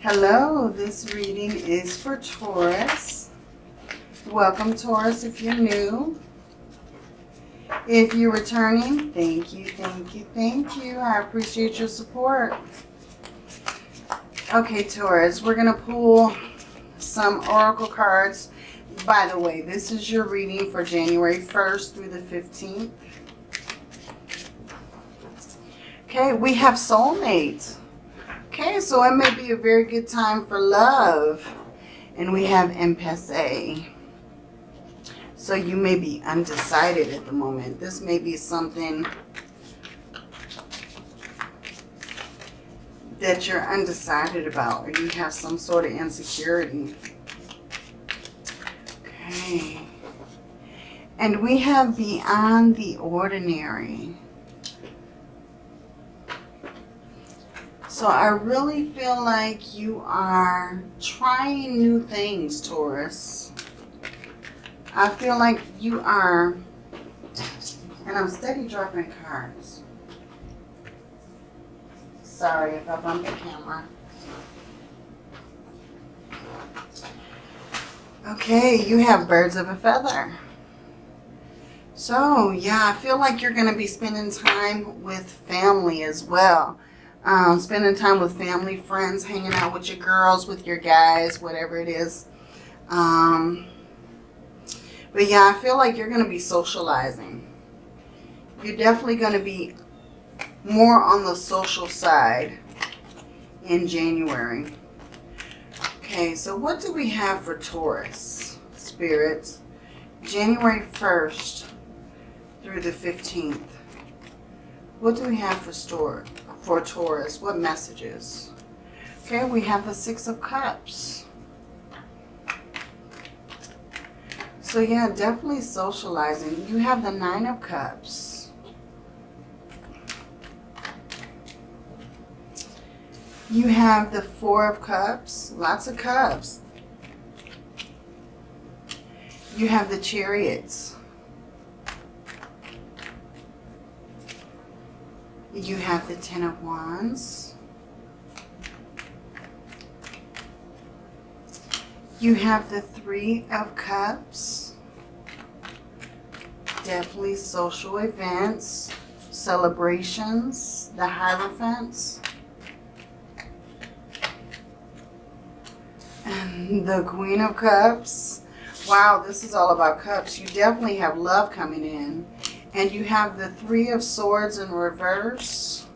Hello, this reading is for Taurus. Welcome, Taurus, if you're new. If you're returning, thank you, thank you, thank you. I appreciate your support. Okay, Taurus, we're going to pull some oracle cards. By the way, this is your reading for January 1st through the 15th. Okay, we have soulmates. Okay, so it may be a very good time for love. And we have impasse. So you may be undecided at the moment. This may be something that you're undecided about or you have some sort of insecurity. Okay. And we have beyond the ordinary. So I really feel like you are trying new things, Taurus. I feel like you are, and I'm steady dropping cards. Sorry if I bump the camera. Okay, you have birds of a feather. So, yeah, I feel like you're going to be spending time with family as well. Um, spending time with family, friends, hanging out with your girls, with your guys, whatever it is. Um, but yeah, I feel like you're going to be socializing. You're definitely going to be more on the social side in January. Okay, so what do we have for Taurus, spirits? January 1st through the 15th. What do we have for store for Taurus? What messages? Okay, we have the Six of Cups. So yeah, definitely socializing. You have the Nine of Cups. You have the Four of Cups. Lots of cups. You have the Chariots. You have the Ten of Wands. You have the Three of Cups. Definitely social events, celebrations, the Hierophants. And the Queen of Cups. Wow, this is all about cups. You definitely have love coming in. And you have the Three of Swords in reverse.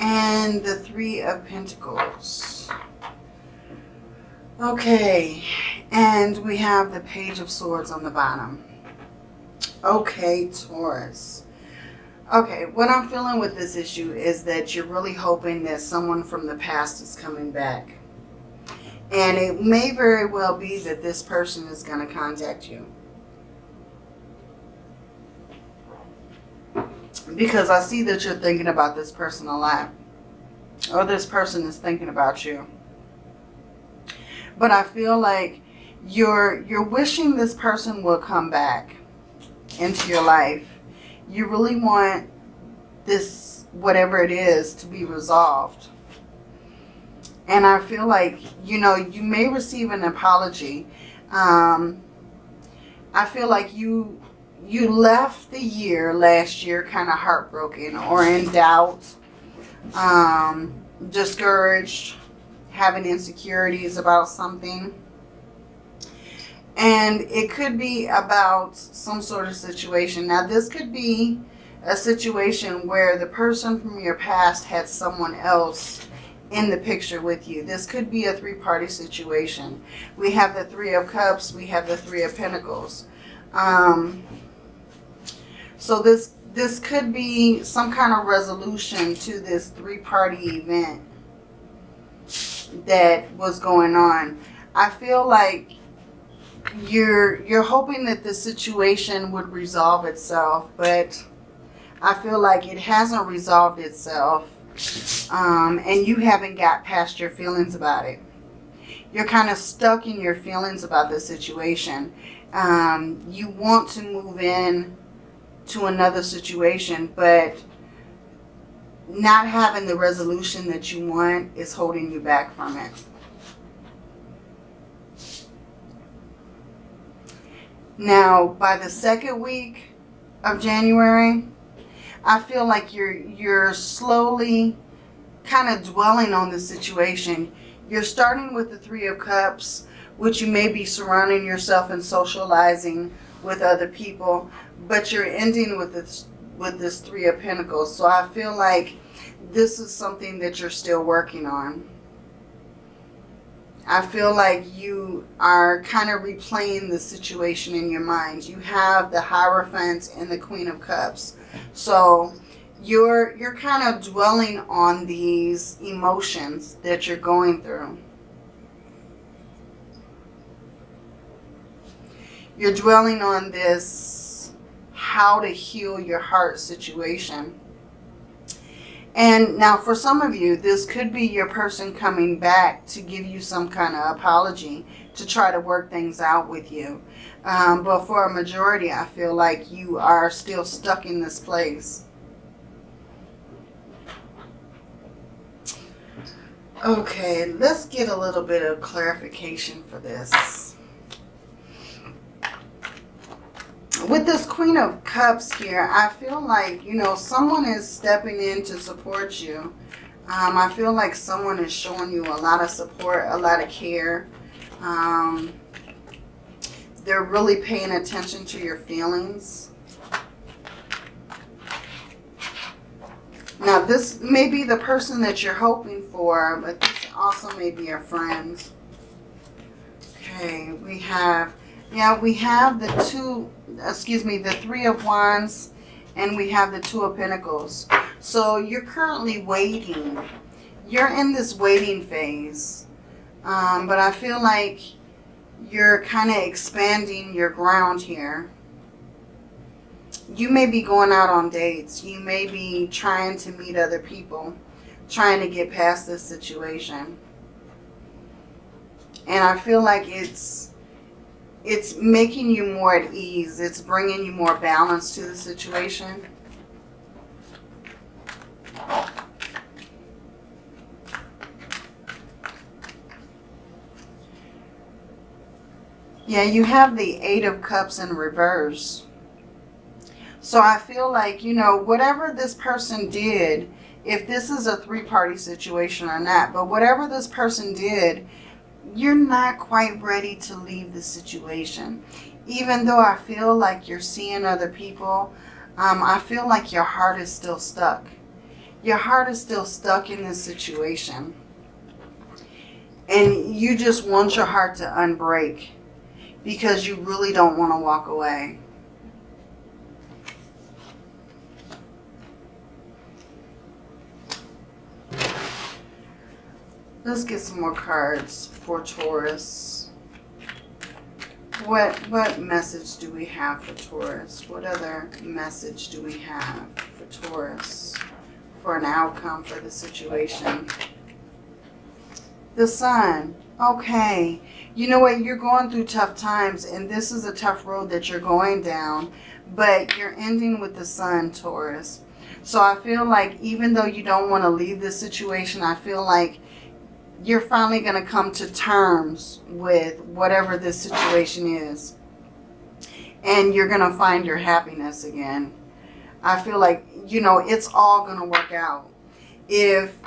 And the Three of Pentacles. Okay, and we have the Page of Swords on the bottom. Okay, Taurus. Okay, what I'm feeling with this issue is that you're really hoping that someone from the past is coming back. And it may very well be that this person is going to contact you. Because I see that you're thinking about this person a lot. Or this person is thinking about you. But I feel like you're, you're wishing this person will come back into your life. You really want this, whatever it is, to be resolved. And I feel like, you know, you may receive an apology. Um, I feel like you you left the year last year kind of heartbroken or in doubt, um, discouraged, having insecurities about something. And it could be about some sort of situation. Now, this could be a situation where the person from your past had someone else in the picture with you. This could be a three-party situation. We have the Three of Cups. We have the Three of Pentacles. Um, so this this could be some kind of resolution to this three-party event that was going on. I feel like you're you're hoping that the situation would resolve itself, but I feel like it hasn't resolved itself um, and you haven't got past your feelings about it. You're kind of stuck in your feelings about the situation. Um, you want to move in to another situation, but not having the resolution that you want is holding you back from it. Now, by the second week of January, I feel like you're you're slowly kind of dwelling on the situation. You're starting with the Three of Cups, which you may be surrounding yourself and socializing with other people, but you're ending with this with this Three of Pentacles. So I feel like this is something that you're still working on. I feel like you are kind of replaying the situation in your mind. You have the Hierophant and the Queen of Cups. So you're you're kind of dwelling on these emotions that you're going through. You're dwelling on this how to heal your heart situation. And now for some of you, this could be your person coming back to give you some kind of apology to try to work things out with you. Um, but for a majority, I feel like you are still stuck in this place. Okay, let's get a little bit of clarification for this. With this Queen of Cups here, I feel like, you know, someone is stepping in to support you. Um, I feel like someone is showing you a lot of support, a lot of care. Um, they're really paying attention to your feelings. Now, this may be the person that you're hoping for, but this also may be a friend. Okay, we have, yeah, we have the two, excuse me, the three of wands, and we have the two of pentacles. So you're currently waiting. You're in this waiting phase. Um, but I feel like you're kind of expanding your ground here you may be going out on dates. You may be trying to meet other people, trying to get past this situation. And I feel like it's it's making you more at ease. It's bringing you more balance to the situation. Yeah, you have the Eight of Cups in reverse. So I feel like, you know, whatever this person did, if this is a three-party situation or not, but whatever this person did, you're not quite ready to leave the situation. Even though I feel like you're seeing other people, um, I feel like your heart is still stuck. Your heart is still stuck in this situation. And you just want your heart to unbreak because you really don't want to walk away. Let's get some more cards for Taurus. What what message do we have for Taurus? What other message do we have for Taurus for an outcome for the situation? The sun. Okay. You know what? You're going through tough times and this is a tough road that you're going down. But you're ending with the sun, Taurus. So I feel like even though you don't want to leave this situation, I feel like you're finally going to come to terms with whatever this situation is. And you're going to find your happiness again. I feel like, you know, it's all going to work out. If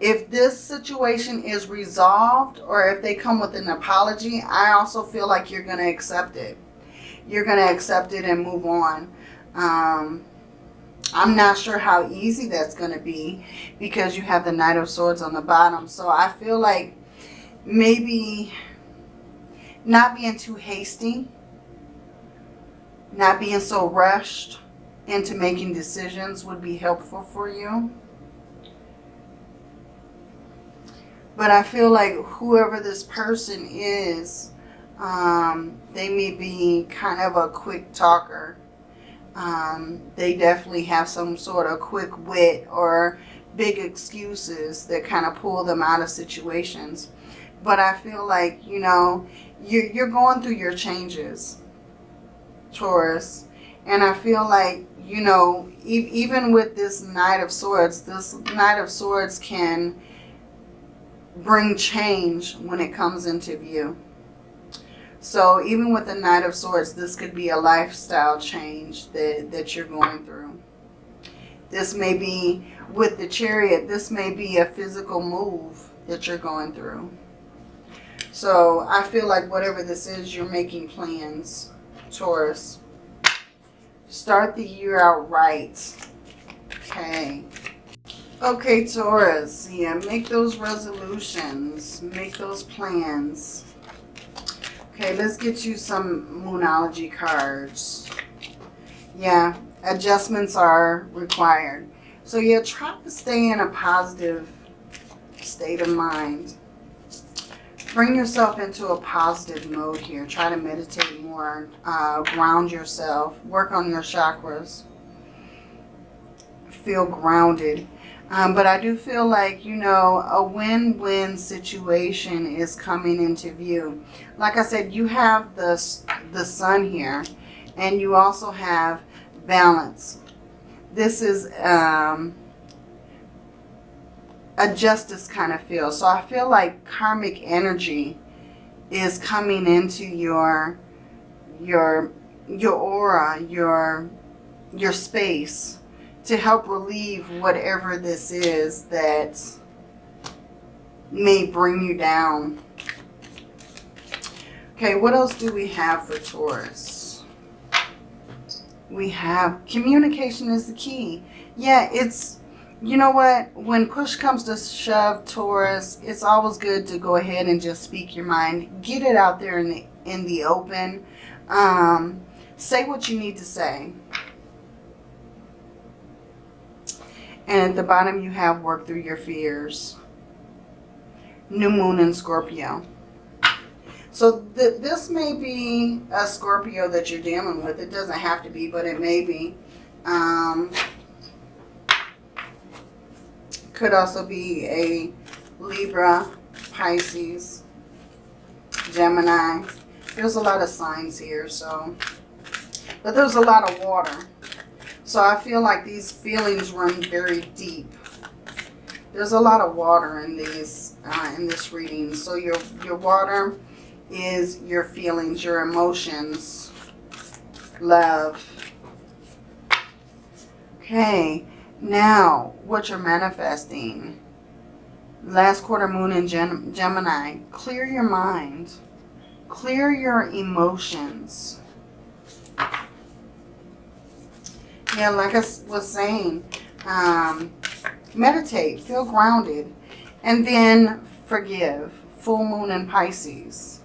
if this situation is resolved or if they come with an apology, I also feel like you're going to accept it. You're going to accept it and move on. Um, I'm not sure how easy that's going to be because you have the Knight of Swords on the bottom. So I feel like maybe not being too hasty, not being so rushed into making decisions would be helpful for you. But I feel like whoever this person is, um, they may be kind of a quick talker um, they definitely have some sort of quick wit or big excuses that kind of pull them out of situations. But I feel like, you know, you're, you're going through your changes, Taurus. And I feel like you know, e even with this Knight of Swords, this Knight of Swords can bring change when it comes into view. So even with the Knight of Swords, this could be a lifestyle change that, that you're going through. This may be, with the Chariot, this may be a physical move that you're going through. So I feel like whatever this is, you're making plans, Taurus. Start the year out right. Okay. Okay, Taurus. Yeah, make those resolutions. Make those plans. Okay, let's get you some Moonology cards. Yeah, adjustments are required. So yeah, try to stay in a positive state of mind. Bring yourself into a positive mode here. Try to meditate more. Uh, ground yourself. Work on your chakras. Feel grounded. Um, but I do feel like, you know, a win-win situation is coming into view. Like I said, you have the, the sun here. And you also have balance. This is... Um, a justice kind of feel. So I feel like karmic energy is coming into your your your aura, your your space to help relieve whatever this is that may bring you down. Okay, what else do we have for Taurus? We have communication is the key. Yeah, it's you know what? When push comes to shove, Taurus, it's always good to go ahead and just speak your mind. Get it out there in the in the open. Um, say what you need to say. And at the bottom you have work through your fears. New moon in Scorpio. So th this may be a Scorpio that you're dealing with. It doesn't have to be, but it may be. Um, could also be a Libra, Pisces, Gemini. There's a lot of signs here, so. But there's a lot of water. So I feel like these feelings run very deep. There's a lot of water in these uh, in this reading. So your your water is your feelings, your emotions, love. Okay, now, what you're manifesting. Last quarter moon in Gem Gemini. Clear your mind. Clear your emotions. Yeah, like I was saying, um, meditate, feel grounded, and then forgive. Full moon in Pisces.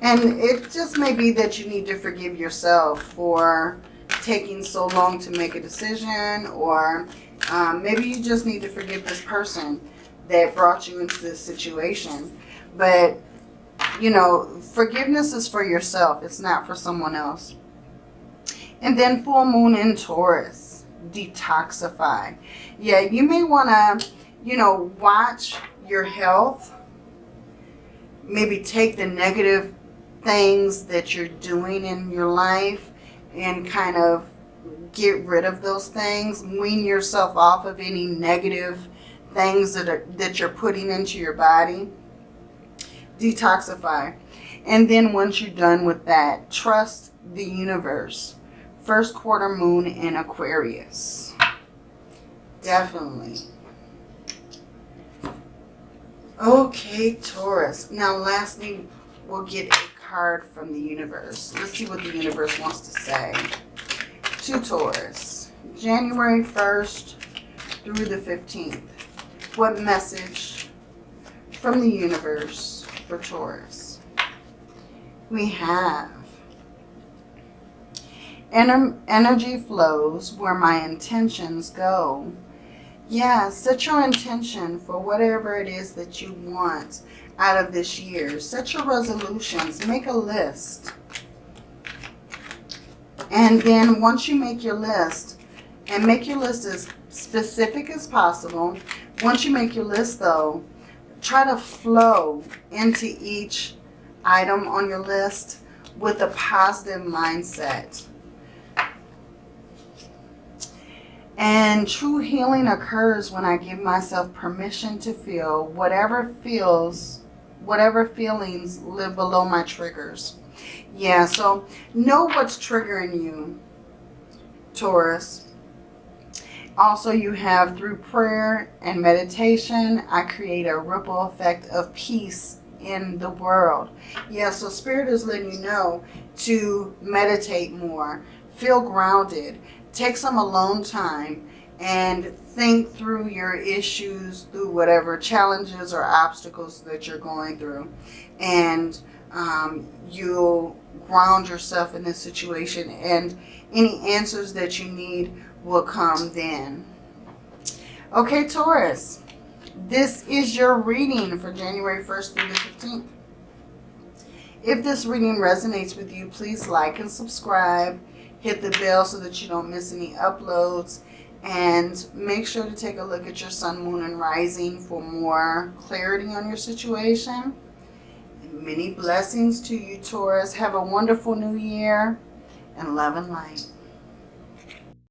And it just may be that you need to forgive yourself for taking so long to make a decision or um, maybe you just need to forgive this person that brought you into this situation. But, you know, forgiveness is for yourself. It's not for someone else. And then full moon in Taurus. Detoxify. Yeah, you may want to, you know, watch your health. Maybe take the negative things that you're doing in your life and kind of get rid of those things. Wean yourself off of any negative things that, are, that you're putting into your body. Detoxify. And then once you're done with that, trust the universe. First quarter moon in Aquarius. Definitely. Okay, Taurus. Now lastly, we'll get a card from the universe. Let's see what the universe wants to say. To Taurus, January 1st through the 15th. What message from the universe for Taurus? We have energy flows where my intentions go. Yeah, set your intention for whatever it is that you want out of this year. Set your resolutions. Make a list. And then once you make your list, and make your list as specific as possible. Once you make your list though, try to flow into each item on your list with a positive mindset. And true healing occurs when I give myself permission to feel whatever feels, whatever feelings live below my triggers. Yeah, so know what's triggering you, Taurus. Also, you have through prayer and meditation, I create a ripple effect of peace in the world. Yeah, so Spirit is letting you know to meditate more, feel grounded, take some alone time, and think through your issues, through whatever challenges or obstacles that you're going through. And um, you'll ground yourself in this situation and any answers that you need will come then. Okay, Taurus, this is your reading for January 1st through the 15th. If this reading resonates with you, please like and subscribe. Hit the bell so that you don't miss any uploads. And make sure to take a look at your sun, moon, and rising for more clarity on your situation. Many blessings to you, Taurus. Have a wonderful new year and love and light.